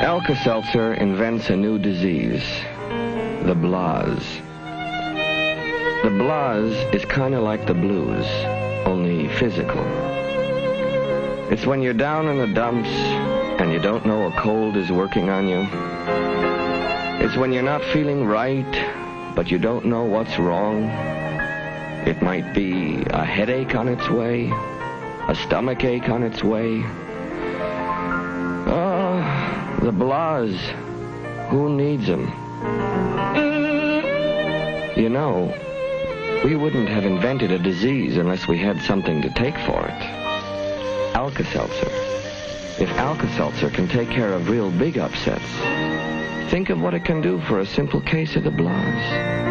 Alka-Seltzer invents a new disease, the blahs. The blahs is kind of like the blues, only physical. It's when you're down in the dumps and you don't know a cold is working on you. It's when you're not feeling right, but you don't know what's wrong. It might be a headache on its way, a stomach ache on its way. The blahs. Who needs them? You know, we wouldn't have invented a disease unless we had something to take for it. Alka-Seltzer. If Alka-Seltzer can take care of real big upsets, think of what it can do for a simple case of the blahs.